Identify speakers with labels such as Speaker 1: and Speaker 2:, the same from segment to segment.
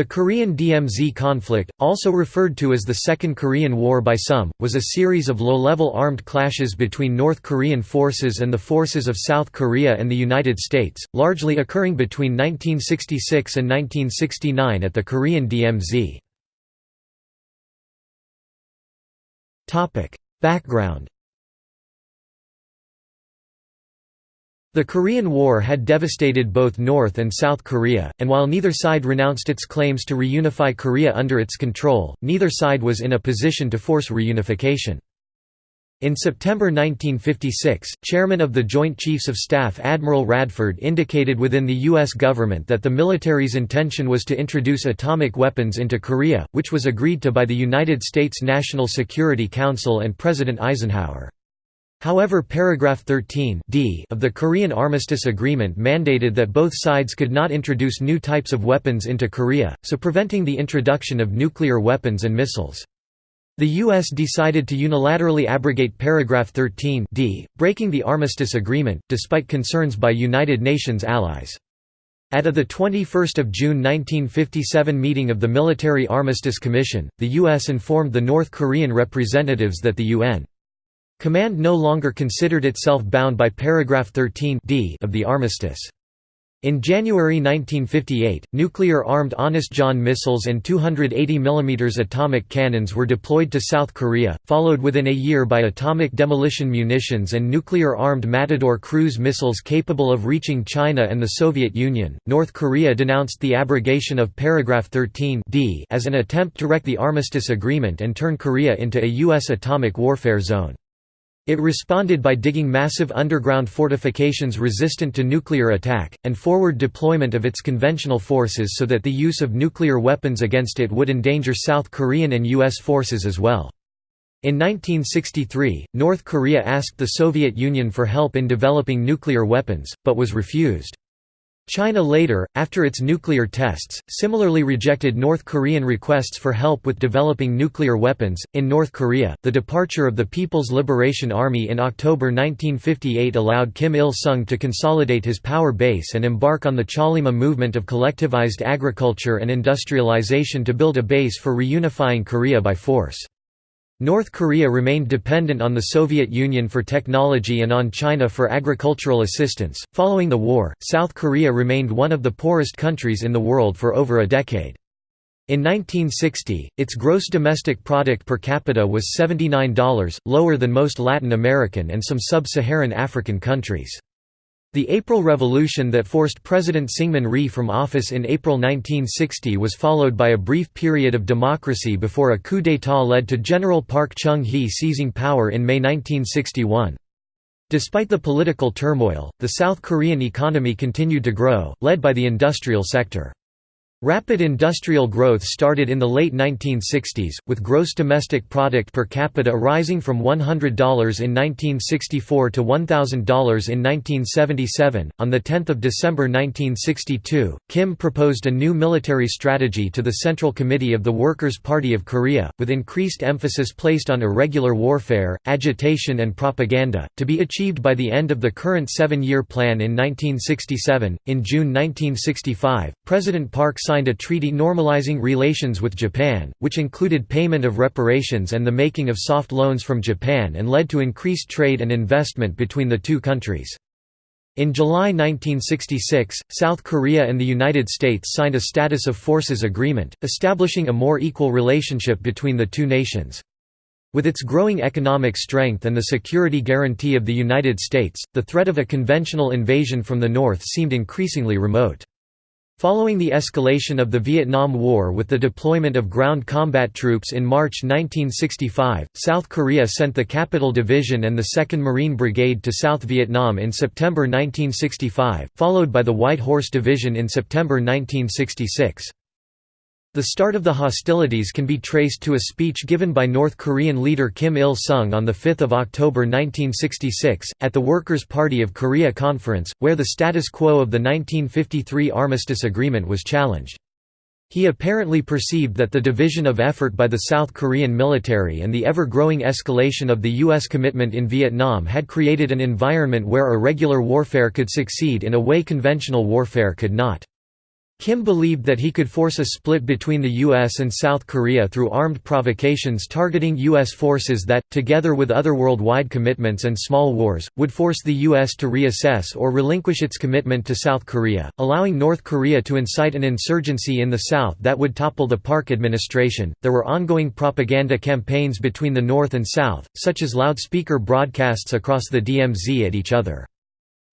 Speaker 1: The Korean DMZ conflict, also referred to as the Second Korean War by some, was a series of low-level armed clashes between North Korean forces and the forces of South Korea and the United States, largely occurring between 1966 and 1969 at the Korean DMZ. Background The Korean War had devastated both North and South Korea, and while neither side renounced its claims to reunify Korea under its control, neither side was in a position to force reunification. In September 1956, chairman of the Joint Chiefs of Staff Admiral Radford indicated within the U.S. government that the military's intention was to introduce atomic weapons into Korea, which was agreed to by the United States National Security Council and President Eisenhower. However paragraph 13 d of the Korean Armistice Agreement mandated that both sides could not introduce new types of weapons into Korea, so preventing the introduction of nuclear weapons and missiles. The U.S. decided to unilaterally abrogate paragraph 13 d, breaking the Armistice Agreement, despite concerns by United Nations allies. At a 21 June 1957 meeting of the Military Armistice Commission, the U.S. informed the North Korean representatives that the UN Command no longer considered itself bound by paragraph 13 d of the armistice. In January 1958, nuclear-armed Honest John missiles and 280 mm atomic cannons were deployed to South Korea, followed within a year by atomic demolition munitions and nuclear-armed Matador cruise missiles capable of reaching China and the Soviet Union. North Korea denounced the abrogation of paragraph 13 d as an attempt to wreck the armistice agreement and turn Korea into a U.S. atomic warfare zone. It responded by digging massive underground fortifications resistant to nuclear attack, and forward deployment of its conventional forces so that the use of nuclear weapons against it would endanger South Korean and U.S. forces as well. In 1963, North Korea asked the Soviet Union for help in developing nuclear weapons, but was refused. China later, after its nuclear tests, similarly rejected North Korean requests for help with developing nuclear weapons. In North Korea, the departure of the People's Liberation Army in October 1958 allowed Kim Il sung to consolidate his power base and embark on the Chollima movement of collectivized agriculture and industrialization to build a base for reunifying Korea by force. North Korea remained dependent on the Soviet Union for technology and on China for agricultural assistance. Following the war, South Korea remained one of the poorest countries in the world for over a decade. In 1960, its gross domestic product per capita was $79, lower than most Latin American and some sub-Saharan African countries. The April Revolution that forced President Syngman Rhee from office in April 1960 was followed by a brief period of democracy before a coup d'état led to General Park Chung-hee seizing power in May 1961. Despite the political turmoil, the South Korean economy continued to grow, led by the industrial sector. Rapid industrial growth started in the late 1960s, with gross domestic product per capita rising from $100 in 1964 to $1,000 in 1977. On 10 December 1962, Kim proposed a new military strategy to the Central Committee of the Workers' Party of Korea, with increased emphasis placed on irregular warfare, agitation, and propaganda, to be achieved by the end of the current seven year plan in 1967. In June 1965, President Park signed a treaty normalizing relations with Japan, which included payment of reparations and the making of soft loans from Japan and led to increased trade and investment between the two countries. In July 1966, South Korea and the United States signed a Status of Forces Agreement, establishing a more equal relationship between the two nations. With its growing economic strength and the security guarantee of the United States, the threat of a conventional invasion from the north seemed increasingly remote. Following the escalation of the Vietnam War with the deployment of ground combat troops in March 1965, South Korea sent the Capital Division and the 2nd Marine Brigade to South Vietnam in September 1965, followed by the White Horse Division in September 1966. The start of the hostilities can be traced to a speech given by North Korean leader Kim Il-sung on 5 October 1966, at the Workers' Party of Korea Conference, where the status quo of the 1953 Armistice Agreement was challenged. He apparently perceived that the division of effort by the South Korean military and the ever-growing escalation of the U.S. commitment in Vietnam had created an environment where irregular warfare could succeed in a way conventional warfare could not. Kim believed that he could force a split between the U.S. and South Korea through armed provocations targeting U.S. forces that, together with other worldwide commitments and small wars, would force the U.S. to reassess or relinquish its commitment to South Korea, allowing North Korea to incite an insurgency in the South that would topple the Park administration. There were ongoing propaganda campaigns between the North and South, such as loudspeaker broadcasts across the DMZ at each other.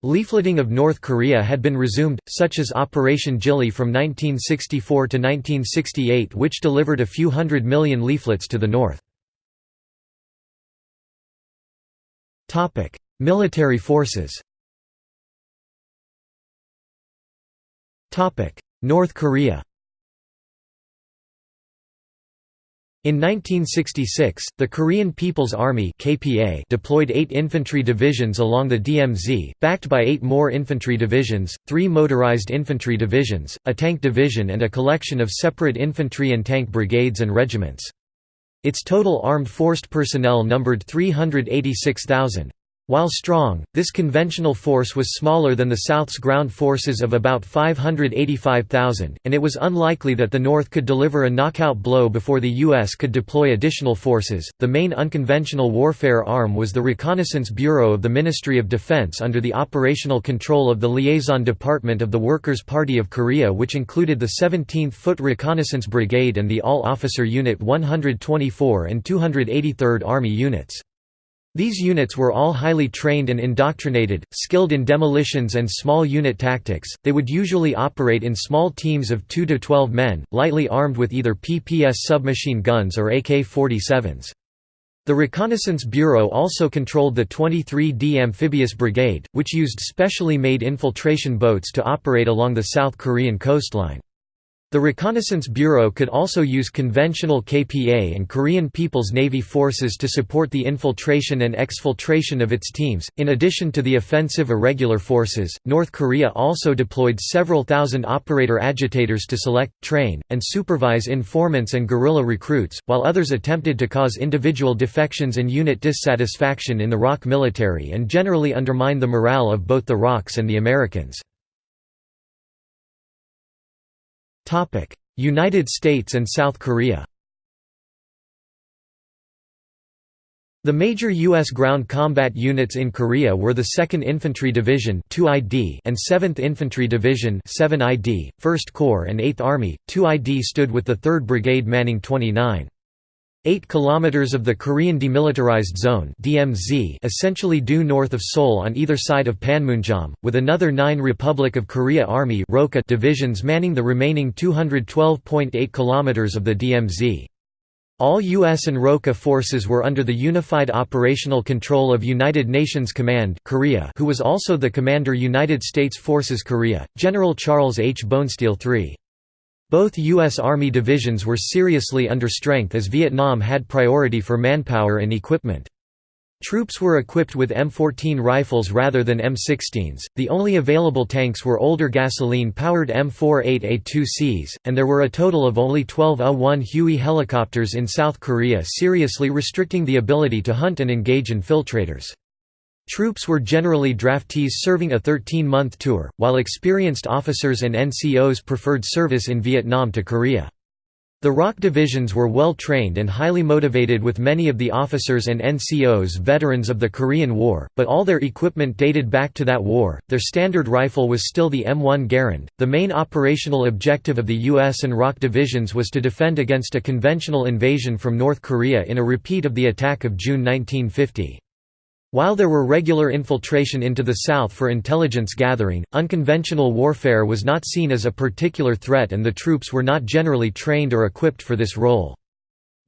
Speaker 1: Leafleting of North Korea had been resumed, such as Operation Jilli from 1964 to 1968 which delivered a few hundred million leaflets to the north. Military forces North Korea In 1966, the Korean People's Army (KPA) deployed 8 infantry divisions along the DMZ, backed by 8 more infantry divisions, 3 motorized infantry divisions, a tank division and a collection of separate infantry and tank brigades and regiments. Its total armed forced personnel numbered 386,000. While strong, this conventional force was smaller than the South's ground forces of about 585,000, and it was unlikely that the North could deliver a knockout blow before the U.S. could deploy additional forces. The main unconventional warfare arm was the Reconnaissance Bureau of the Ministry of Defense under the operational control of the Liaison Department of the Workers' Party of Korea, which included the 17th Foot Reconnaissance Brigade and the All Officer Unit 124 and 283rd Army units. These units were all highly trained and indoctrinated, skilled in demolitions and small unit tactics. They would usually operate in small teams of 2 to 12 men, lightly armed with either PPS submachine guns or AK-47s. The Reconnaissance Bureau also controlled the 23D Amphibious Brigade, which used specially made infiltration boats to operate along the South Korean coastline. The Reconnaissance Bureau could also use conventional KPA and Korean People's Navy forces to support the infiltration and exfiltration of its teams. In addition to the offensive irregular forces, North Korea also deployed several thousand operator agitators to select, train, and supervise informants and guerrilla recruits, while others attempted to cause individual defections and unit dissatisfaction in the ROK military and generally undermine the morale of both the ROKs and the Americans. United States and South Korea The major U.S. ground combat units in Korea were the 2nd Infantry Division and 7th Infantry Division 7ID, 1st Corps and 8th Army. 2ID stood with the 3rd Brigade manning 29. 8 km of the Korean Demilitarized Zone (DMZ) essentially due north of Seoul on either side of Panmunjom, with another 9 Republic of Korea Army divisions manning the remaining 212.8 km of the DMZ. All U.S. and ROKA forces were under the unified operational control of United Nations Command Korea who was also the Commander United States Forces Korea, General Charles H. Bonesteel III. Both U.S. Army divisions were seriously under strength as Vietnam had priority for manpower and equipment. Troops were equipped with M14 rifles rather than M16s, the only available tanks were older gasoline-powered M48A2Cs, and there were a total of only 12 A-1 Huey helicopters in South Korea seriously restricting the ability to hunt and engage infiltrators. Troops were generally draftees serving a 13-month tour, while experienced officers and NCOs preferred service in Vietnam to Korea. The ROK divisions were well trained and highly motivated with many of the officers and NCOs veterans of the Korean War, but all their equipment dated back to that war. Their standard rifle was still the M1 Garand. The main operational objective of the US and ROK divisions was to defend against a conventional invasion from North Korea in a repeat of the attack of June 1950. While there were regular infiltration into the South for intelligence gathering, unconventional warfare was not seen as a particular threat and the troops were not generally trained or equipped for this role.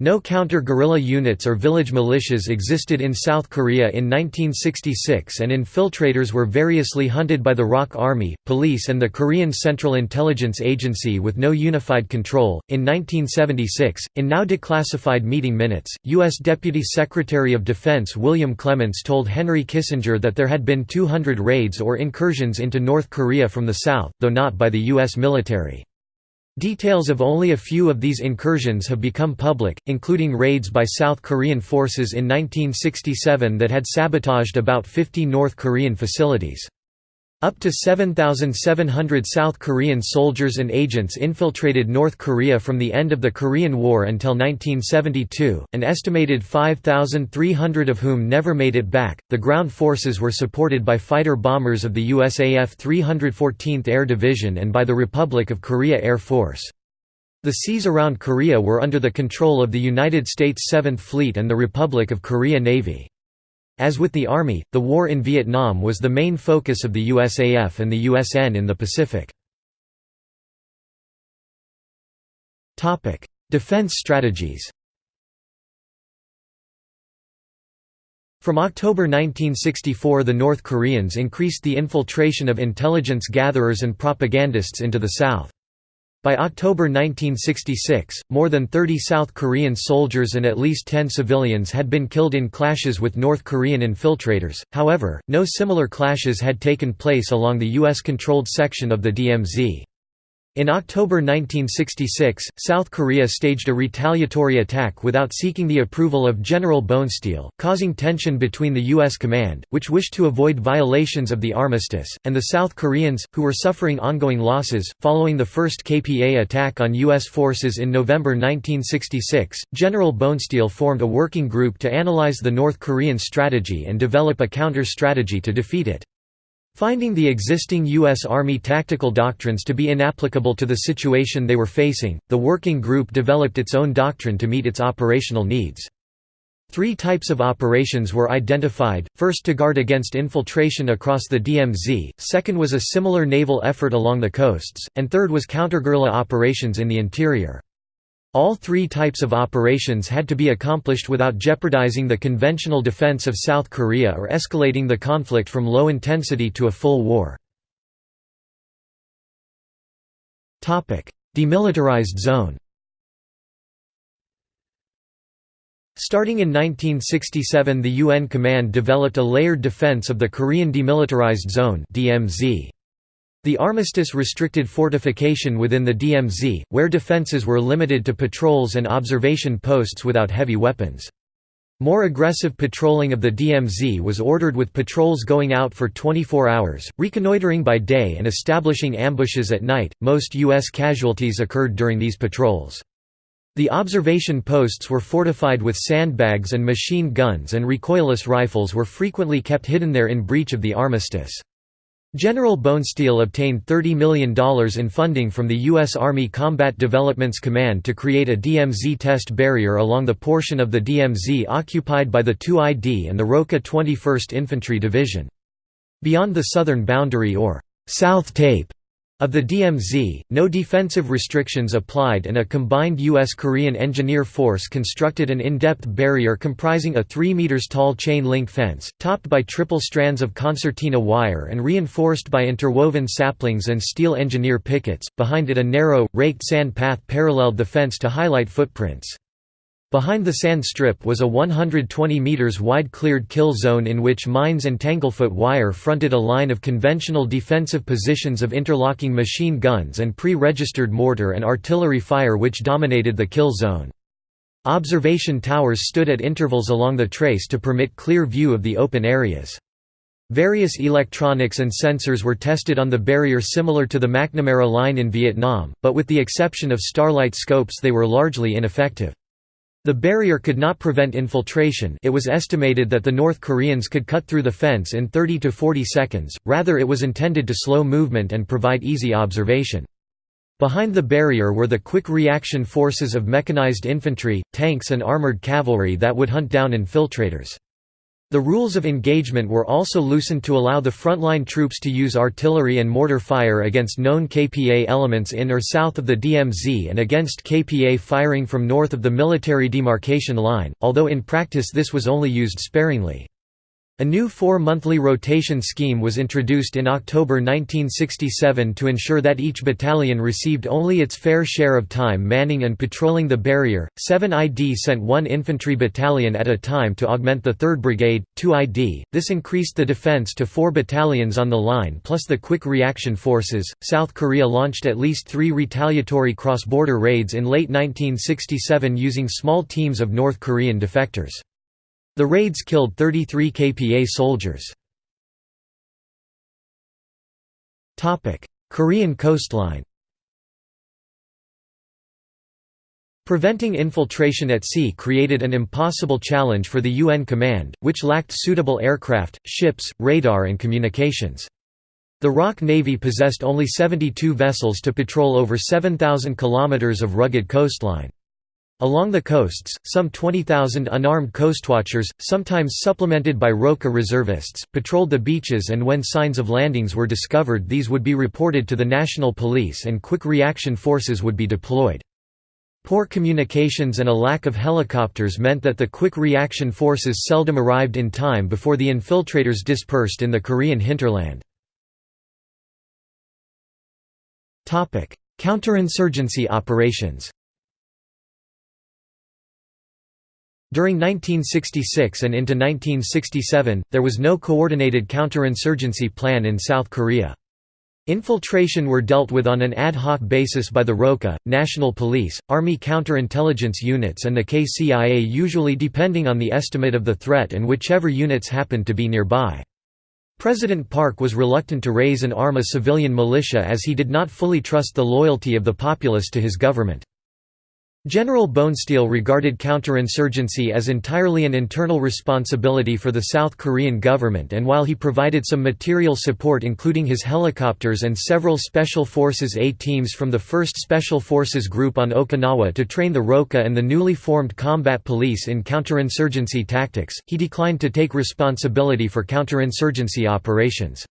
Speaker 1: No counter-guerrilla units or village militias existed in South Korea in 1966 and infiltrators were variously hunted by the ROK Army, police and the Korean Central Intelligence Agency with no unified control. In 1976, in now declassified meeting minutes, U.S. Deputy Secretary of Defense William Clements told Henry Kissinger that there had been 200 raids or incursions into North Korea from the south, though not by the U.S. military. Details of only a few of these incursions have become public, including raids by South Korean forces in 1967 that had sabotaged about 50 North Korean facilities. Up to 7,700 South Korean soldiers and agents infiltrated North Korea from the end of the Korean War until 1972, an estimated 5,300 of whom never made it back. The ground forces were supported by fighter bombers of the USAF 314th Air Division and by the Republic of Korea Air Force. The seas around Korea were under the control of the United States 7th Fleet and the Republic of Korea Navy. As with the Army, the war in Vietnam was the main focus of the USAF and the USN in the Pacific. Defense strategies From October 1964 the North Koreans increased the infiltration of intelligence gatherers and propagandists into the South. By October 1966, more than 30 South Korean soldiers and at least 10 civilians had been killed in clashes with North Korean infiltrators, however, no similar clashes had taken place along the U.S.-controlled section of the DMZ. In October 1966, South Korea staged a retaliatory attack without seeking the approval of General Bonesteel, causing tension between the U.S. command, which wished to avoid violations of the armistice, and the South Koreans, who were suffering ongoing losses. Following the first KPA attack on U.S. forces in November 1966, General Bonesteel formed a working group to analyze the North Korean strategy and develop a counter-strategy to defeat it. Finding the existing U.S. Army tactical doctrines to be inapplicable to the situation they were facing, the working group developed its own doctrine to meet its operational needs. Three types of operations were identified, first to guard against infiltration across the DMZ, second was a similar naval effort along the coasts, and third was counter-guerrilla operations in the interior. All three types of operations had to be accomplished without jeopardizing the conventional defense of South Korea or escalating the conflict from low intensity to a full war. Demilitarized zone Starting in 1967 the UN Command developed a layered defense of the Korean Demilitarized Zone DMZ. The armistice restricted fortification within the DMZ, where defenses were limited to patrols and observation posts without heavy weapons. More aggressive patrolling of the DMZ was ordered with patrols going out for 24 hours, reconnoitering by day and establishing ambushes at night. Most U.S. casualties occurred during these patrols. The observation posts were fortified with sandbags and machine guns and recoilless rifles were frequently kept hidden there in breach of the armistice. General Bonesteel obtained $30 million in funding from the U.S. Army Combat Developments Command to create a DMZ test barrier along the portion of the DMZ occupied by the 2ID and the ROKA 21st Infantry Division. Beyond the southern boundary or South Tape of the DMZ, no defensive restrictions applied and a combined U.S.-Korean engineer force constructed an in-depth barrier comprising a 3 meters tall chain-link fence, topped by triple strands of concertina wire and reinforced by interwoven saplings and steel engineer pickets. Behind it a narrow, raked sand path paralleled the fence to highlight footprints. Behind the sand strip was a 120 meters wide cleared kill zone in which mines and tanglefoot wire fronted a line of conventional defensive positions of interlocking machine guns and pre-registered mortar and artillery fire which dominated the kill zone. Observation towers stood at intervals along the trace to permit clear view of the open areas. Various electronics and sensors were tested on the barrier similar to the McNamara line in Vietnam, but with the exception of starlight scopes they were largely ineffective. The barrier could not prevent infiltration it was estimated that the North Koreans could cut through the fence in 30 to 40 seconds, rather it was intended to slow movement and provide easy observation. Behind the barrier were the quick reaction forces of mechanized infantry, tanks and armored cavalry that would hunt down infiltrators. The rules of engagement were also loosened to allow the frontline troops to use artillery and mortar fire against known KPA elements in or south of the DMZ and against KPA firing from north of the military demarcation line, although in practice this was only used sparingly. A new four-monthly rotation scheme was introduced in October 1967 to ensure that each battalion received only its fair share of time manning and patrolling the barrier. 7ID sent one infantry battalion at a time to augment the 3rd Brigade, 2ID. This increased the defense to four battalions on the line plus the quick reaction forces. South Korea launched at least three retaliatory cross-border raids in late 1967 using small teams of North Korean defectors. The raids killed 33 KPA soldiers. Korean coastline Preventing infiltration at sea created an impossible challenge for the UN command, which lacked suitable aircraft, ships, radar and communications. The ROK Navy possessed only 72 vessels to patrol over 7,000 kilometers of rugged coastline. Along the coasts, some 20,000 unarmed coastwatchers, sometimes supplemented by ROKA reservists, patrolled the beaches and when signs of landings were discovered these would be reported to the national police and quick reaction forces would be deployed. Poor communications and a lack of helicopters meant that the quick reaction forces seldom arrived in time before the infiltrators dispersed in the Korean hinterland. Counterinsurgency operations During 1966 and into 1967, there was no coordinated counterinsurgency plan in South Korea. Infiltration were dealt with on an ad hoc basis by the ROKA, National Police, Army counterintelligence units and the KCIA usually depending on the estimate of the threat and whichever units happened to be nearby. President Park was reluctant to raise and arm a civilian militia as he did not fully trust the loyalty of the populace to his government. General Bonesteel regarded counterinsurgency as entirely an internal responsibility for the South Korean government and while he provided some material support including his helicopters and several Special Forces A teams from the 1st Special Forces Group on Okinawa to train the ROKA and the newly formed Combat Police in counterinsurgency tactics, he declined to take responsibility for counterinsurgency operations.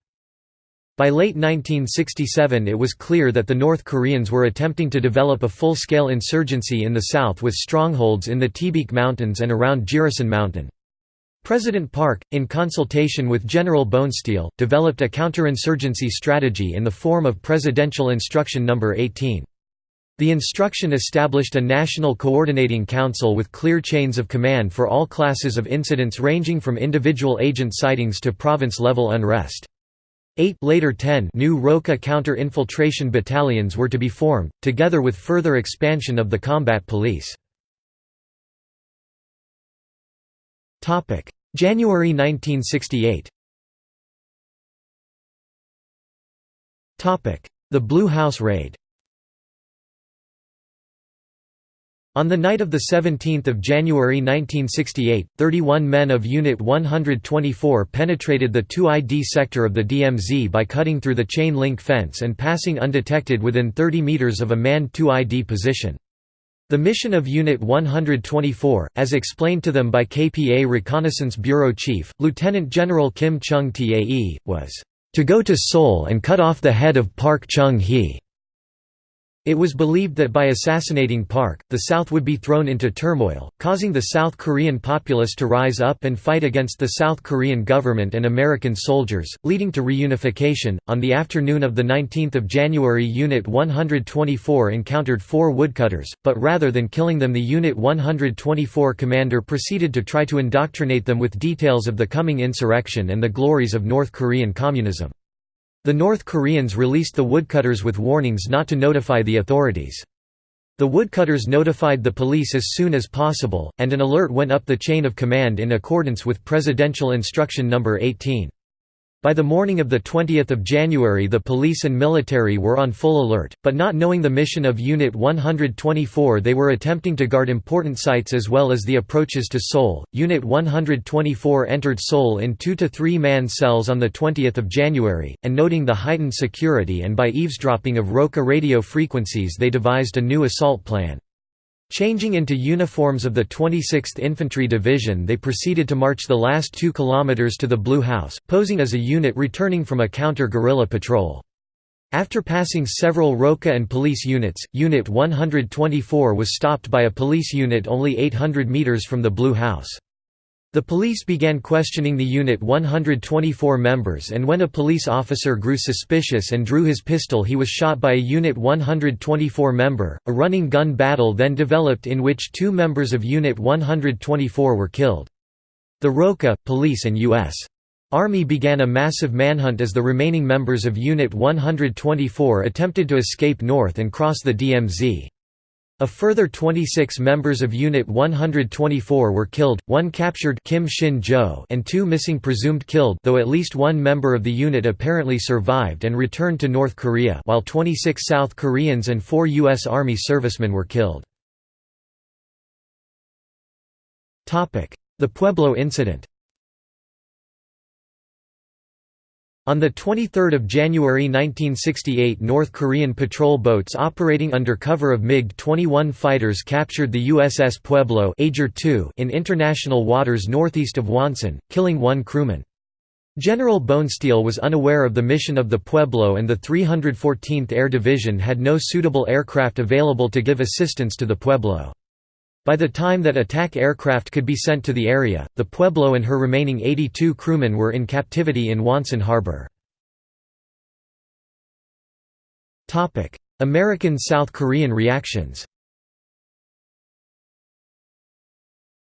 Speaker 1: By late 1967 it was clear that the North Koreans were attempting to develop a full-scale insurgency in the south with strongholds in the Taebaek Mountains and around Jirisan Mountain. President Park, in consultation with General Bonesteel, developed a counterinsurgency strategy in the form of Presidential Instruction No. 18. The instruction established a national coordinating council with clear chains of command for all classes of incidents ranging from individual agent sightings to province-level unrest. Eight later ten new ROKA counter-infiltration battalions were to be formed, together with further expansion of the combat police. January 1968 The Blue House Raid On the night of 17 January 1968, 31 men of Unit 124 penetrated the 2ID sector of the DMZ by cutting through the chain-link fence and passing undetected within 30 meters of a manned 2ID position. The mission of Unit 124, as explained to them by KPA Reconnaissance Bureau Chief, Lieutenant General Kim Chung-tae, was, "...to go to Seoul and cut off the head of Park Chung-hee." It was believed that by assassinating Park, the South would be thrown into turmoil, causing the South Korean populace to rise up and fight against the South Korean government and American soldiers, leading to reunification. On the afternoon of 19 January, Unit 124 encountered four woodcutters, but rather than killing them, the Unit 124 commander proceeded to try to indoctrinate them with details of the coming insurrection and the glories of North Korean communism. The North Koreans released the woodcutters with warnings not to notify the authorities. The woodcutters notified the police as soon as possible, and an alert went up the chain of command in accordance with Presidential Instruction No. 18. By the morning of 20 January the police and military were on full alert, but not knowing the mission of Unit 124 they were attempting to guard important sites as well as the approaches to Seoul. Unit 124 entered Seoul in two to three man cells on 20 January, and noting the heightened security and by eavesdropping of ROKA radio frequencies they devised a new assault plan. Changing into uniforms of the 26th Infantry Division they proceeded to march the last two kilometers to the Blue House, posing as a unit returning from a counter-guerrilla patrol. After passing several ROKA and police units, Unit 124 was stopped by a police unit only 800 meters from the Blue House. The police began questioning the Unit 124 members and when a police officer grew suspicious and drew his pistol he was shot by a Unit 124 member. A running gun battle then developed in which two members of Unit 124 were killed. The ROKA, police and U.S. Army began a massive manhunt as the remaining members of Unit 124 attempted to escape north and cross the DMZ. A further 26 members of Unit 124 were killed, one captured Kim Shin-jo and two missing presumed killed though at least one member of the unit apparently survived and returned to North Korea while 26 South Koreans and four U.S. Army servicemen were killed. The Pueblo incident On 23 January 1968 North Korean patrol boats operating under cover of MiG-21 fighters captured the USS Pueblo in international waters northeast of Wonsan, killing one crewman. General Bonesteel was unaware of the mission of the Pueblo and the 314th Air Division had no suitable aircraft available to give assistance to the Pueblo. By the time that attack aircraft could be sent to the area, the Pueblo and her remaining 82 crewmen were in captivity in Wonsan Harbor. American-South Korean reactions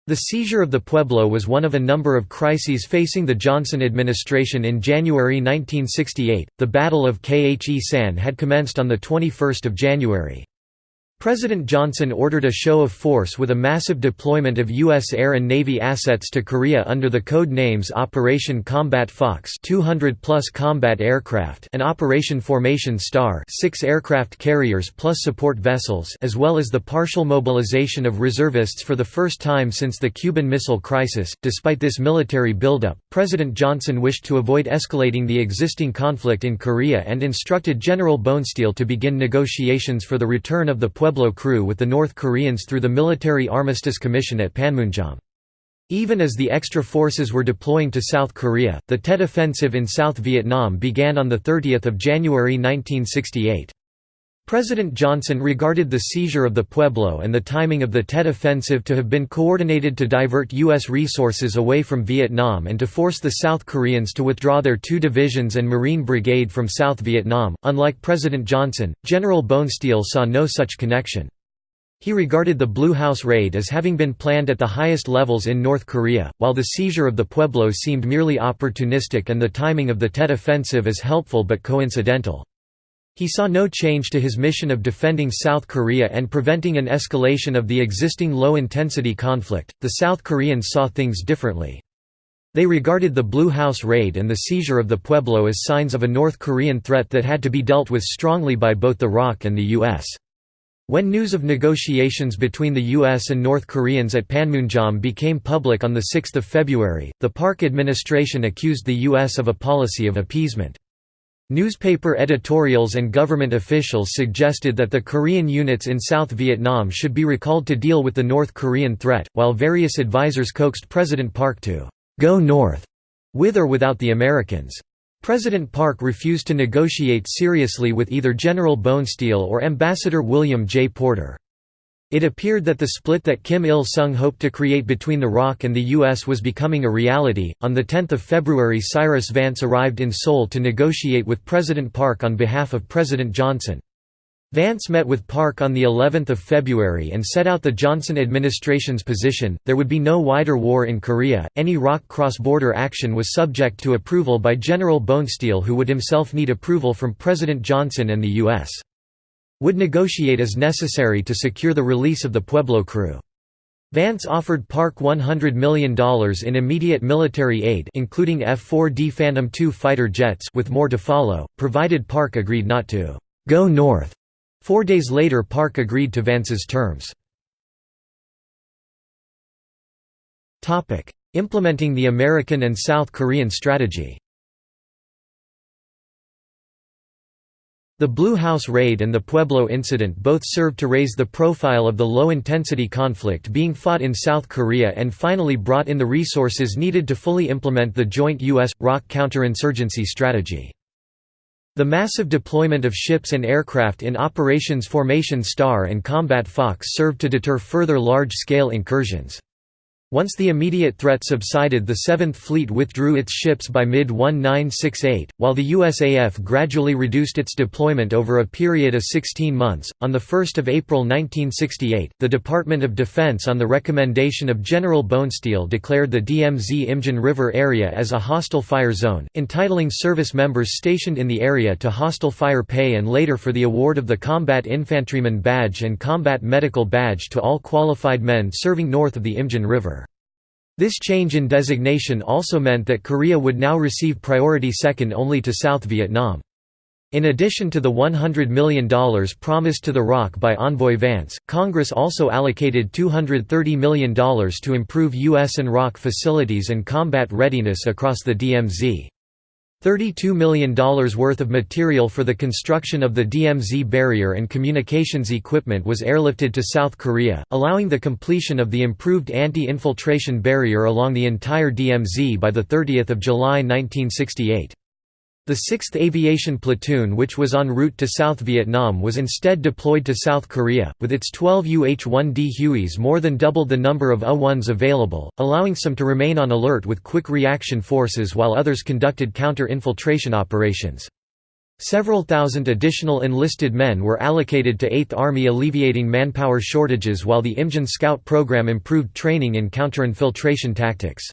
Speaker 1: The seizure of the Pueblo was one of a number of crises facing the Johnson administration in January 1968. The Battle of Khe Sanh had commenced on the 21st of January. President Johnson ordered a show of force with a massive deployment of U.S. Air and Navy assets to Korea under the code names Operation Combat Fox 200 plus combat aircraft and Operation Formation Star 6 aircraft carriers plus support vessels as well as the partial mobilization of reservists for the first time since the Cuban Missile Crisis. Despite this military buildup, President Johnson wished to avoid escalating the existing conflict in Korea and instructed General Bonesteel to begin negotiations for the return of the Pueblo crew with the North Koreans through the Military Armistice Commission at Panmunjom. Even as the extra forces were deploying to South Korea, the Tet Offensive in South Vietnam began on 30 January 1968. President Johnson regarded the seizure of the Pueblo and the timing of the Tet Offensive to have been coordinated to divert U.S. resources away from Vietnam and to force the South Koreans to withdraw their two divisions and Marine Brigade from South Vietnam. Unlike President Johnson, General Bonesteel saw no such connection. He regarded the Blue House raid as having been planned at the highest levels in North Korea, while the seizure of the Pueblo seemed merely opportunistic and the timing of the Tet Offensive as helpful but coincidental. He saw no change to his mission of defending South Korea and preventing an escalation of the existing low-intensity conflict. The South Koreans saw things differently. They regarded the Blue House raid and the seizure of the Pueblo as signs of a North Korean threat that had to be dealt with strongly by both the ROK and the U.S. When news of negotiations between the U.S. and North Koreans at Panmunjom became public on 6 February, the Park administration accused the U.S. of a policy of appeasement. Newspaper editorials and government officials suggested that the Korean units in South Vietnam should be recalled to deal with the North Korean threat, while various advisers coaxed President Park to «go north» with or without the Americans. President Park refused to negotiate seriously with either General Bonesteel or Ambassador William J. Porter. It appeared that the split that Kim Il sung hoped to create between the ROK and the U.S. was becoming a reality. On 10 February, Cyrus Vance arrived in Seoul to negotiate with President Park on behalf of President Johnson. Vance met with Park on the 11th of February and set out the Johnson administration's position, there would be no wider war in Korea, any ROK cross-border action was subject to approval by General Bonesteel who would himself need approval from President Johnson and the U.S would negotiate as necessary to secure the release of the Pueblo crew. Vance offered Park $100 million in immediate military aid including F-4D Phantom II fighter jets with more to follow, provided Park agreed not to «go north». Four days later Park agreed to Vance's terms. Implementing the American and South Korean strategy The Blue House raid and the Pueblo incident both served to raise the profile of the low-intensity conflict being fought in South Korea and finally brought in the resources needed to fully implement the joint U.S.-ROK counterinsurgency strategy. The massive deployment of ships and aircraft in Operations Formation Star and Combat Fox served to deter further large-scale incursions. Once the immediate threat subsided the Seventh Fleet withdrew its ships by mid-1968, while the USAF gradually reduced its deployment over a period of 16 months. On 1 April 1968, the Department of Defense on the recommendation of General Bonesteel declared the DMZ-Imjin River area as a hostile fire zone, entitling service members stationed in the area to hostile fire pay and later for the award of the Combat Infantryman Badge and Combat Medical Badge to all qualified men serving north of the Imjin River. This change in designation also meant that Korea would now receive priority second only to South Vietnam. In addition to the $100 million promised to the ROK by Envoy Vance, Congress also allocated $230 million to improve U.S. and ROK facilities and combat readiness across the DMZ. $32 million worth of material for the construction of the DMZ barrier and communications equipment was airlifted to South Korea, allowing the completion of the improved anti-infiltration barrier along the entire DMZ by 30 July 1968. The 6th Aviation Platoon which was en route to South Vietnam was instead deployed to South Korea, with its 12 UH-1D Hueys more than doubled the number of UH-1s available, allowing some to remain on alert with quick reaction forces while others conducted counter-infiltration operations. Several thousand additional enlisted men were allocated to 8th Army alleviating manpower shortages while the Imjin Scout program improved training in counter-infiltration tactics.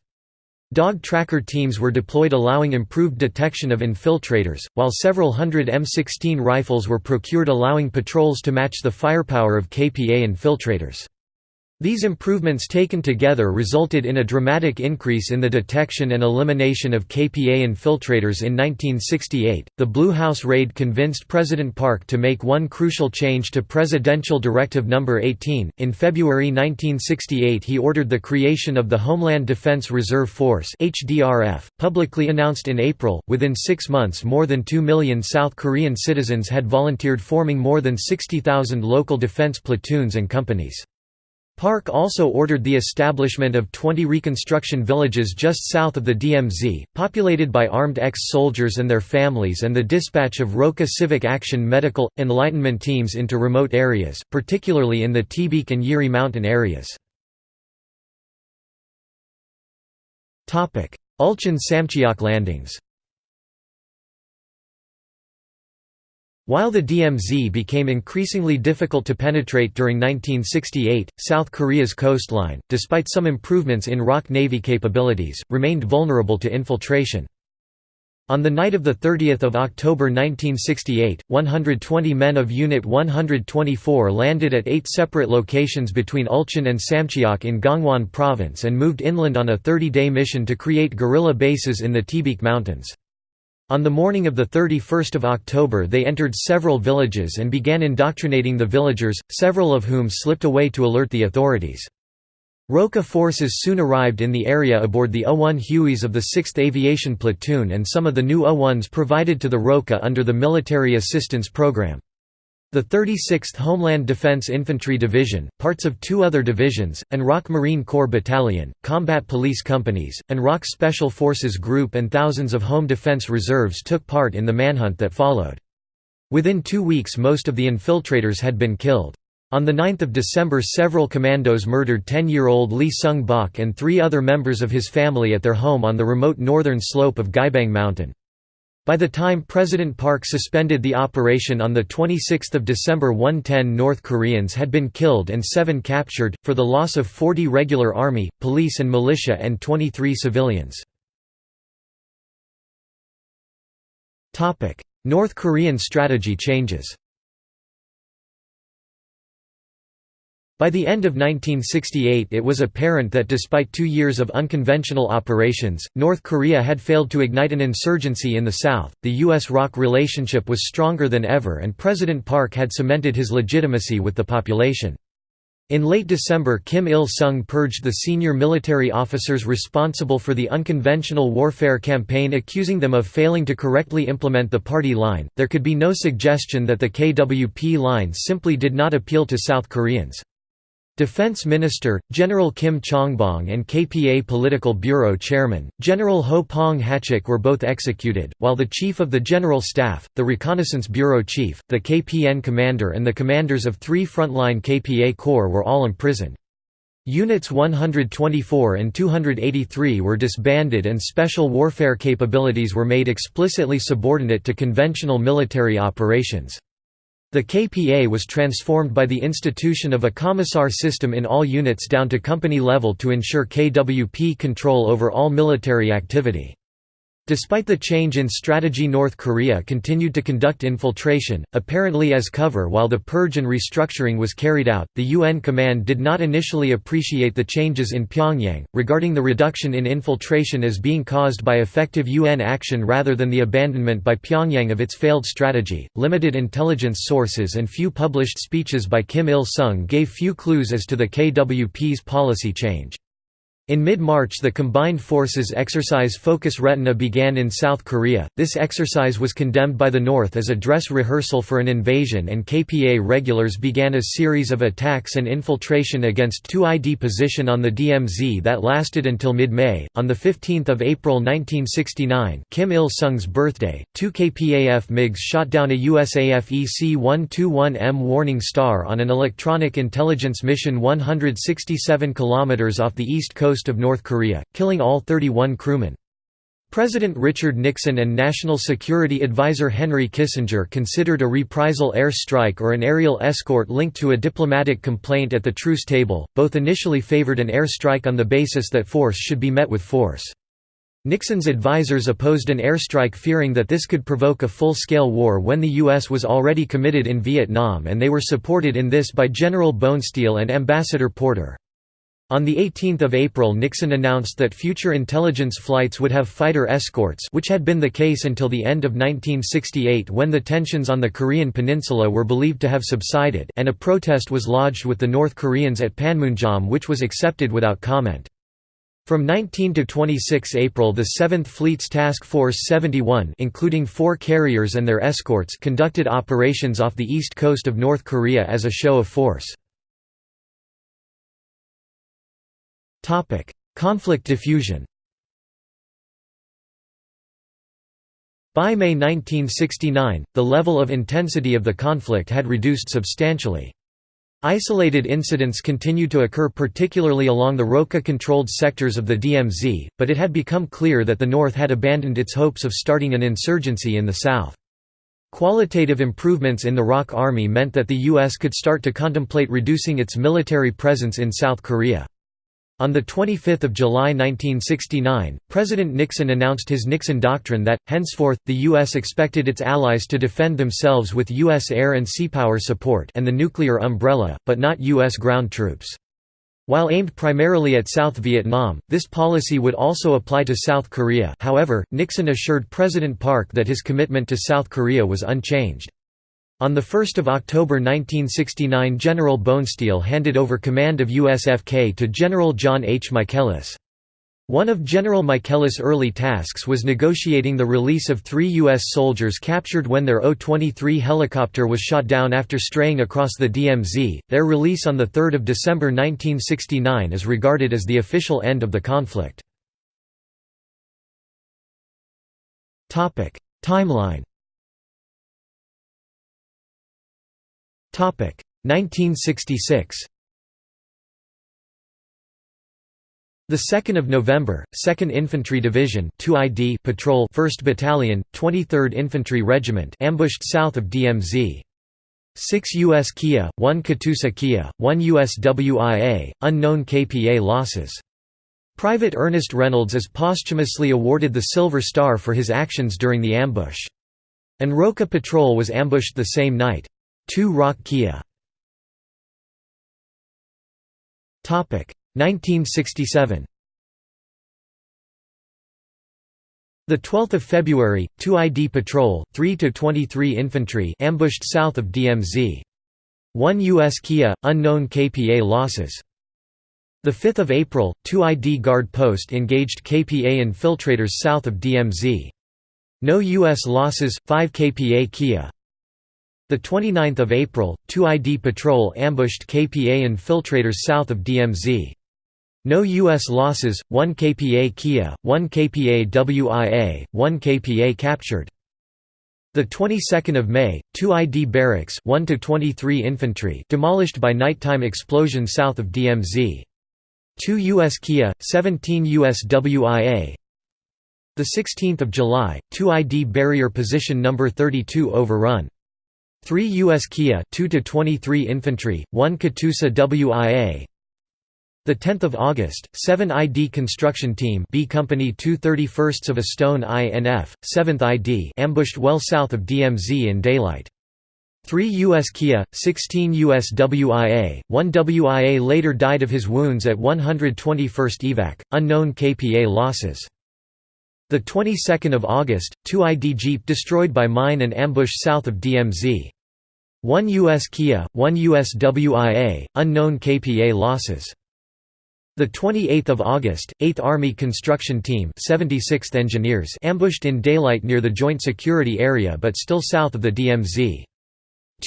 Speaker 1: Dog tracker teams were deployed allowing improved detection of infiltrators, while several hundred M16 rifles were procured allowing patrols to match the firepower of KPA infiltrators. These improvements taken together resulted in a dramatic increase in the detection and elimination of KPA infiltrators in 1968. The Blue House raid convinced President Park to make one crucial change to Presidential Directive No. 18. In February 1968, he ordered the creation of the Homeland Defense Reserve Force (HDRF), publicly announced in April. Within six months, more than 2 million South Korean citizens had volunteered, forming more than 60,000 local defense platoons and companies. Park also ordered the establishment of 20 reconstruction villages just south of the DMZ, populated by armed ex-soldiers and their families and the dispatch of ROKA Civic Action Medical, Enlightenment teams into remote areas, particularly in the Taebaek and Yiri mountain areas. Ulchin Samcheok landings While the DMZ became increasingly difficult to penetrate during 1968, South Korea's coastline, despite some improvements in ROK Navy capabilities, remained vulnerable to infiltration. On the night of 30 October 1968, 120 men of Unit 124 landed at eight separate locations between Ulchin and Samcheok in Gangwon Province and moved inland on a 30-day mission to create guerrilla bases in the Taebaek Mountains. On the morning of 31 October they entered several villages and began indoctrinating the villagers, several of whom slipped away to alert the authorities. ROKA forces soon arrived in the area aboard the O-1 Hueys of the 6th Aviation Platoon and some of the new O-1s provided to the ROKA under the Military Assistance Program. The 36th Homeland Defense Infantry Division, parts of two other divisions, and ROK Marine Corps Battalion, combat police companies, and ROK Special Forces Group and thousands of home defense reserves took part in the manhunt that followed. Within two weeks most of the infiltrators had been killed. On 9 December several commandos murdered 10-year-old Lee Sung-bok and three other members of his family at their home on the remote northern slope of Gyebang Mountain. By the time President Park suspended the operation on 26 December 110 North Koreans had been killed and seven captured, for the loss of 40 regular army, police and militia and 23 civilians. North Korean strategy changes By the end of 1968 it was apparent that despite two years of unconventional operations, North Korea had failed to ignite an insurgency in the south, the U.S.-ROK relationship was stronger than ever and President Park had cemented his legitimacy with the population. In late December Kim Il-sung purged the senior military officers responsible for the unconventional warfare campaign accusing them of failing to correctly implement the party line. There could be no suggestion that the KWP line simply did not appeal to South Koreans. Defense Minister, General Kim Chong-bong and KPA Political Bureau Chairman, General Ho Pong-hachik were both executed, while the Chief of the General Staff, the Reconnaissance Bureau Chief, the KPN Commander and the commanders of three frontline KPA Corps were all imprisoned. Units 124 and 283 were disbanded and special warfare capabilities were made explicitly subordinate to conventional military operations. The KPA was transformed by the institution of a commissar system in all units down to company level to ensure KWP control over all military activity. Despite the change in strategy North Korea continued to conduct infiltration, apparently as cover while the purge and restructuring was carried out. The UN command did not initially appreciate the changes in Pyongyang, regarding the reduction in infiltration as being caused by effective UN action rather than the abandonment by Pyongyang of its failed strategy. Limited intelligence sources and few published speeches by Kim Il-sung gave few clues as to the KWP's policy change. In mid-March the Combined Forces exercise Focus Retina began in South Korea. This exercise was condemned by the North as a dress rehearsal for an invasion and KPA regulars began a series of attacks and infiltration against 2ID position on the DMZ that lasted until mid-May. On the 15th of April 1969, Kim Il-sung's birthday, two KPAF MiGs shot down a USAF EC-121M Warning Star on an electronic intelligence mission 167 km off the east coast coast of North Korea, killing all 31 crewmen. President Richard Nixon and National Security Advisor Henry Kissinger considered a reprisal air strike or an aerial escort linked to a diplomatic complaint at the truce table. Both initially favored an air strike on the basis that force should be met with force. Nixon's advisers opposed an airstrike fearing that this could provoke a full-scale war when the U.S. was already committed in Vietnam and they were supported in this by General Bonesteel and Ambassador Porter. On 18 April Nixon announced that future intelligence flights would have fighter escorts which had been the case until the end of 1968 when the tensions on the Korean peninsula were believed to have subsided and a protest was lodged with the North Koreans at Panmunjom which was accepted without comment. From 19 to 26 April the 7th Fleet's Task Force 71 including four carriers and their escorts conducted operations off the east coast of North Korea as a show of force. Topic: Conflict diffusion. By May 1969, the level of intensity of the conflict had reduced substantially. Isolated incidents continued to occur particularly along the ROKA-controlled sectors of the DMZ, but it had become clear that the North had abandoned its hopes of starting an insurgency in the South. Qualitative improvements in the ROK Army meant that the U.S. could start to contemplate reducing its military presence in South Korea. On 25 July 1969, President Nixon announced his Nixon Doctrine that, henceforth, the U.S. expected its allies to defend themselves with U.S. air and sea power support and the nuclear umbrella, but not U.S. ground troops. While aimed primarily at South Vietnam, this policy would also apply to South Korea however, Nixon assured President Park that his commitment to South Korea was unchanged. On 1 October 1969 General Bonesteel handed over command of USFK to General John H. Michaelis. One of General Michaelis' early tasks was negotiating the release of three U.S. soldiers captured when their O-23 helicopter was shot down after straying across the DMZ. Their release on 3 December 1969 is regarded as the official end of the conflict. Timeline 1966 The 2nd of November, 2nd Infantry Division 2ID Patrol 1st Battalion, 23rd Infantry Regiment ambushed south of DMZ. 6 U.S. Kia, 1 Katusa Kia, 1 U.S. WIA, unknown KPA losses. Private Ernest Reynolds is posthumously awarded the Silver Star for his actions during the ambush. An ROKA patrol was ambushed the same night. 2 ROK-Kia 1967 The 12th of February, 2 ID patrol, 3 to 23 infantry ambushed south of DMZ. 1 US Kia, unknown KPA losses. The 5th of April, 2 ID guard post engaged KPA infiltrators south of DMZ. No US losses, 5 KPA Kia. The 29th of April, 2ID patrol ambushed KPA infiltrators south of DMZ. No U.S. losses, 1 KPA Kia, 1 KPA WIA, 1 KPA captured. The 22nd of May, 2ID barracks 1 to 23 infantry demolished by nighttime explosion south of DMZ. 2 US Kia, 17 US WIA 16 July, 2 ID barrier position number 32 overrun 3 US Kia 2 to 23 infantry 1 Katusa WIA the 10th of August 7 ID construction team B company 231st of a stone INF 7th ID ambushed well south of DMZ in daylight 3 US Kia, 16 US WIA, 1 WIA later died of his wounds at 121st Evac, unknown KPA losses. The 22nd of August, 2 ID Jeep destroyed by mine and ambush south of DMZ. 1 US Kia, 1 US WIA, unknown KPA losses. The 28th of August, 8th Army Construction Team 76th Engineers ambushed in daylight near the Joint Security Area but still south of the DMZ.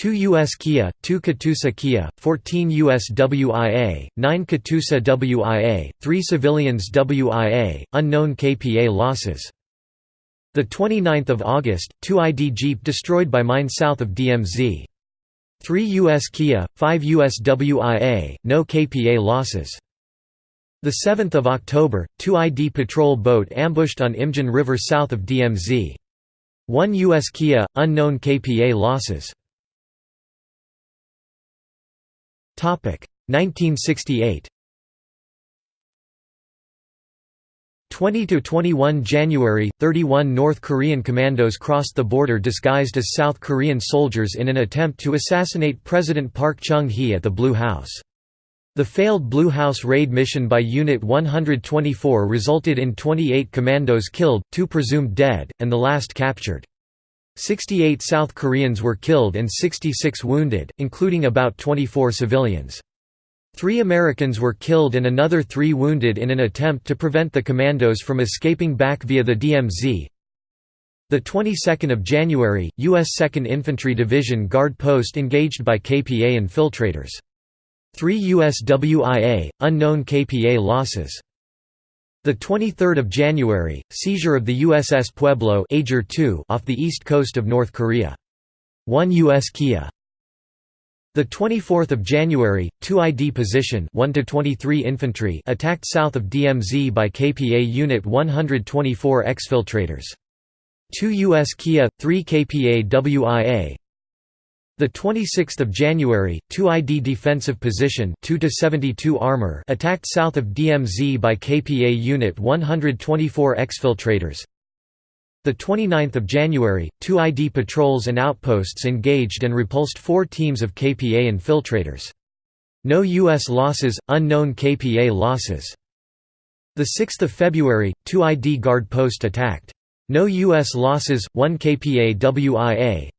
Speaker 1: 2 US Kia, 2 Katusa Kia, 14 US WIA, 9 Katusa WIA, 3 civilians WIA, unknown KPA losses. 29 August, 2 ID Jeep destroyed by mine south of DMZ. 3 US Kia, 5 US WIA, no KPA losses. 7 October, 2 ID patrol boat ambushed on Imjin River south of DMZ. 1 US Kia, unknown KPA losses. 1968 20 to 21 January 31 North Korean commandos crossed the border disguised as South Korean soldiers in an attempt to assassinate President Park Chung-hee at the Blue House the failed Blue House raid mission by Unit 124 resulted in 28 commandos killed, 2 presumed dead, and the last captured. 68 South Koreans were killed and 66 wounded, including about 24 civilians. Three Americans were killed and another three wounded in an attempt to prevent the commandos from escaping back via the DMZ. The 22nd of January, U.S. 2nd Infantry Division guard post engaged by KPA infiltrators. Three U.S. WIA, unknown KPA losses. The 23rd of January, seizure of the USS Pueblo off the east coast of North Korea. 1 US Kia. The 24th of January, 2 ID position 1 to 23 infantry attacked south of DMZ by KPA Unit 124 exfiltrators. 2 US Kia, 3 KPA WIA, the 26th of January, 2 ID defensive position 2 to 72 armor attacked south of DMZ by KPA Unit 124 exfiltrators. The 29th of January, 2 ID patrols and outposts engaged and repulsed 4 teams of KPA infiltrators. No US losses, unknown KPA losses. The 6th of February, 2 ID guard post attacked. No US losses, 1 KPA WIA,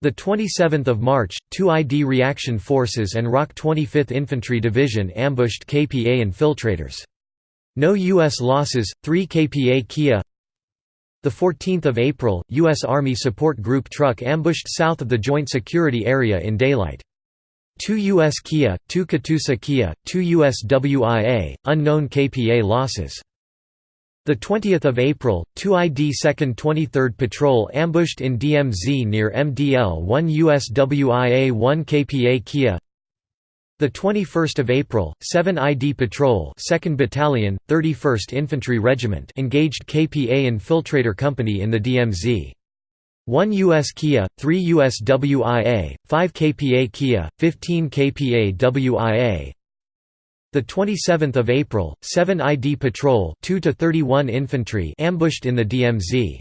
Speaker 1: the 27th of March, two ID reaction forces and ROK 25th Infantry Division ambushed KPA infiltrators. No U.S. losses, 3 KPA Kia The 14th of April, U.S. Army Support Group truck ambushed south of the Joint Security Area in daylight. 2 U.S. Kia, 2 Katusa Kia, 2 U.S. WIA, unknown KPA losses. The 20th of April, 2 ID 2nd 23rd Patrol ambushed in DMZ near MDL 1 USWIA 1 KPA Kia. The 21st of April, 7 ID Patrol 2nd Battalion, 31st Infantry Regiment engaged KPA Infiltrator Company in the DMZ. 1 US Kia, 3 US WIA, 5 KPA Kia, 15 KPA WIA, the 27th of April, 7 ID Patrol 2 to 31 infantry ambushed in the DMZ.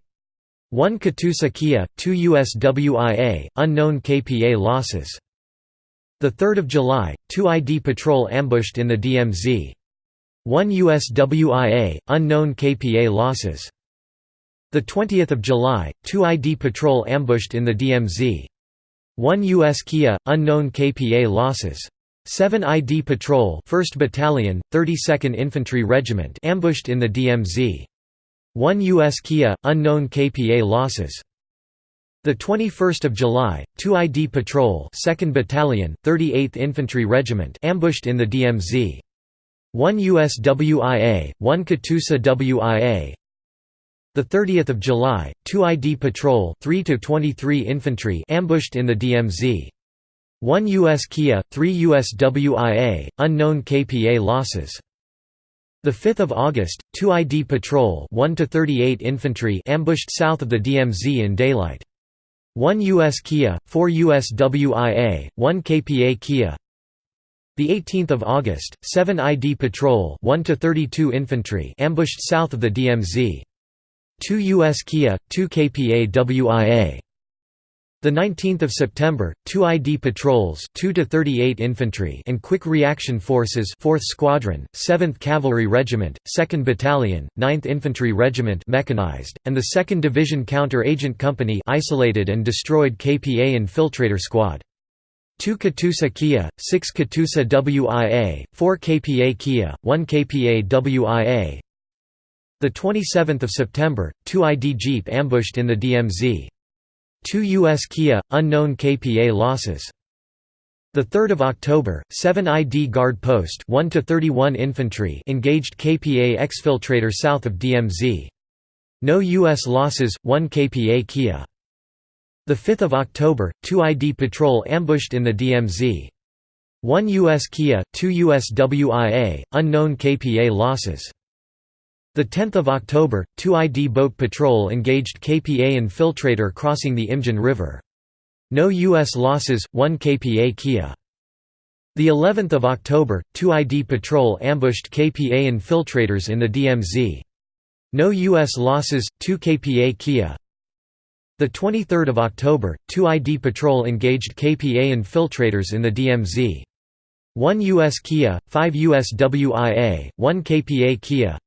Speaker 1: 1 Katusa Kia, 2 US WIA, unknown KPA losses. The 3rd of July, 2 ID Patrol ambushed in the DMZ. 1 US WIA, unknown KPA losses. The 20th of July, 2 ID Patrol ambushed in the DMZ. 1 US Kia, unknown KPA losses. 7 ID Patrol 1st Battalion, 32nd Infantry Regiment ambushed in the DMZ. 1 US Kia, unknown KPA losses. The 21st of July, 2 ID Patrol 2nd Battalion, 38th Infantry Regiment ambushed in the DMZ. 1 US WIA, 1 Katusa WIA. The 30th of July, 2 ID Patrol 3 to 23 Infantry ambushed in the DMZ. 1 US Kia, 3 US WIA, unknown KPA losses. The 5th of August, 2 ID patrol 1 to 38 infantry ambushed south of the DMZ in daylight. 1 US Kia, 4 US WIA, 1 KPA Kia. The 18th of August, 7 ID patrol 1 to 32 infantry ambushed south of the DMZ. 2 US Kia, 2 KPA WIA. The 19th of September, two ID patrols, 2 to 38 infantry, and quick reaction forces, 4th Squadron, 7th Cavalry Regiment, 2nd Battalion, 9th Infantry Regiment mechanized, and the 2nd Division Counter-Agent Company isolated and destroyed KPA Infiltrator Squad. 2 Katusa Kia, 6 Katusa WIA, 4 KPA Kia, 1 KPA WIA. The 27th of September, 2 ID Jeep ambushed in the DMZ. 2 US Kia, unknown KPA losses. 3 October, 7 ID Guard Post 1 to 31 infantry engaged KPA exfiltrator south of DMZ. No US losses, 1 KPA Kia. 5 October, 2 ID patrol ambushed in the DMZ. 1 US Kia, 2 US WIA, unknown KPA losses. 10 October, two ID boat patrol engaged KPA infiltrator crossing the Imjin River. No U.S. losses, 1 KPA Kia. The 11th of October, two ID patrol ambushed KPA infiltrators in the DMZ. No U.S. losses, 2 KPA Kia. The 23rd of October, two ID patrol engaged KPA infiltrators in the DMZ. 1 U.S. Kia, 5 U.S. WIA, 1 KPA Kia.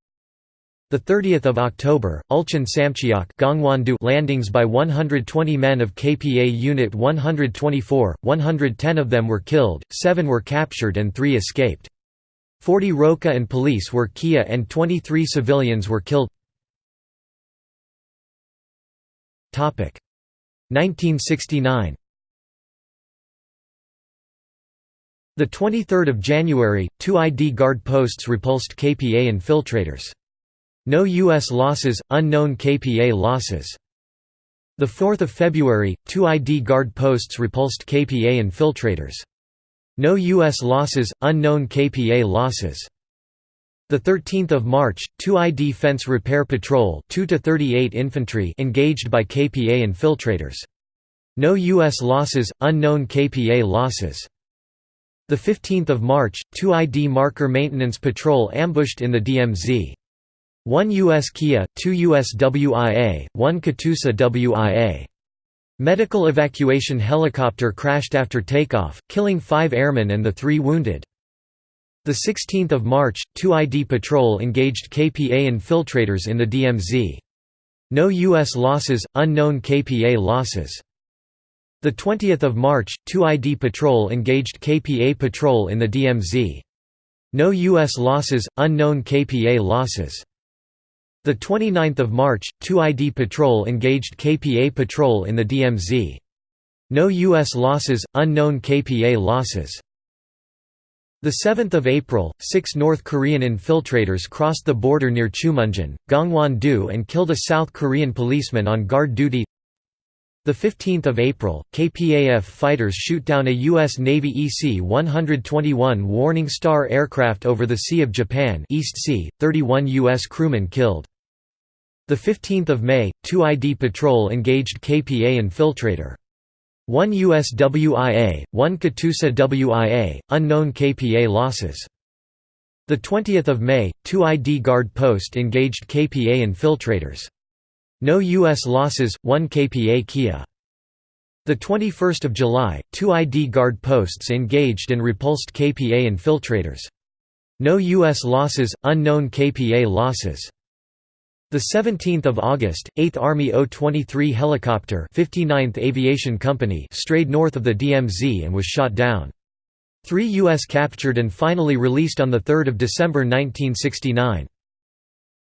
Speaker 1: The 30th of October, Uljin Samcheok landings by 120 men of KPA Unit 124, 110 of them were killed, 7 were captured and 3 escaped. 40 Roka and police were Kia and 23 civilians were killed. 1969 The 23rd of January, two ID guard posts repulsed KPA infiltrators. No U.S. losses, unknown KPA losses. 4 February, two ID guard posts repulsed KPA infiltrators. No U.S. losses, unknown KPA losses. 13 March, two ID fence repair patrol 2 to 38 infantry engaged by KPA infiltrators. No U.S. losses, unknown KPA losses. 15 March, two ID marker maintenance patrol ambushed in the DMZ. 1 US Kia, 2 US WIA, 1 Katusa WIA. Medical evacuation helicopter crashed after takeoff, killing five airmen and the three wounded. 16 March, two ID patrol engaged KPA infiltrators in the DMZ. No U.S. losses, unknown KPA losses. 20 March, two ID patrol engaged KPA patrol in the DMZ. No U.S. losses, unknown KPA losses. The 29th of March, two ID patrol engaged KPA patrol in the DMZ. No U.S. losses, unknown KPA losses. The 7th of April, six North Korean infiltrators crossed the border near Chumunjin, Gangwon-do and killed a South Korean policeman on guard duty. The 15th of April, KPAF fighters shoot down a U.S. Navy EC-121 Warning Star aircraft over the Sea of Japan East sea, 31 U.S. crewmen killed. The 15th of May, two ID patrol engaged KPA infiltrator. One US WIA, one Katusa WIA, unknown KPA losses. The 20th of May, two ID guard post engaged KPA infiltrators. No U.S. losses, 1 KPA Kia. The 21st of July, two ID guard posts engaged and repulsed KPA infiltrators. No U.S. losses, unknown KPA losses. The 17th of August, 8th Army O-23 helicopter 59th Aviation Company strayed north of the DMZ and was shot down. Three U.S. captured and finally released on 3 December 1969.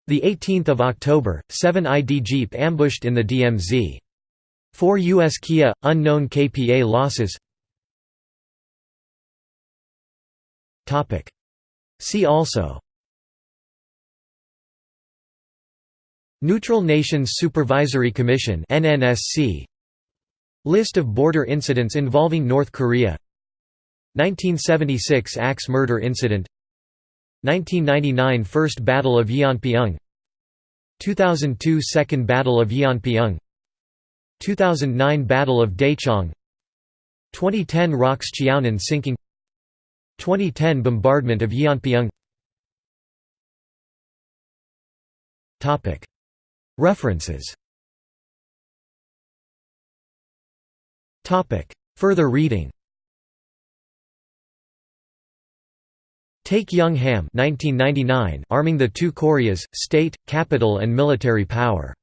Speaker 1: The 18th of October, 7 ID Jeep ambushed in the DMZ. 4 U.S. Kia, unknown KPA losses Topic. See also Neutral Nations Supervisory Commission NNSC List of border incidents involving North Korea. 1976 Axe murder incident. 1999 First Battle of Yeonpyeong 2002 Second Battle of Yeonpyeong 2009 Battle of Daecheong 2010 ROKS Cheonan sinking. 2010 Bombardment of Yeonpyeong References Further reading Taik-young Hamm 1999 Arming the Two Koreas, State, Capital and Military Power.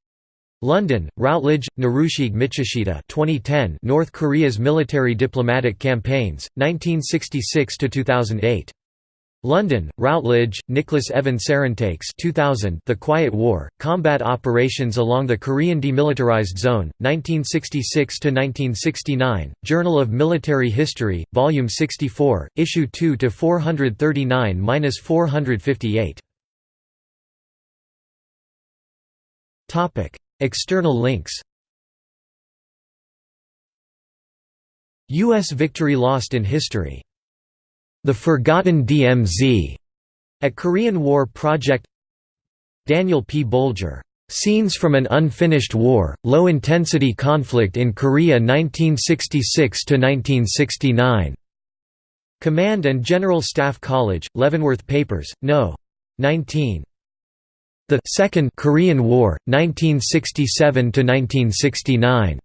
Speaker 1: London, Routledge, Narushige Michishita 2010 North Korea's Military Diplomatic Campaigns, 1966–2008. London, Routledge, Nicholas Evan Sarantakes 2000 The Quiet War, Combat Operations Along the Korean Demilitarized Zone, 1966–1969, Journal of Military History, Volume 64, Issue 2–439–458. External links U.S. victory lost in history the Forgotten DMZ at Korean War Project Daniel P. Bolger, Scenes from an Unfinished War, Low-Intensity Conflict in Korea 1966–1969. Command and General Staff College, Leavenworth Papers, No. 19. The Second Korean War, 1967–1969.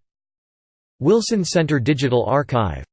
Speaker 1: Wilson Center Digital Archive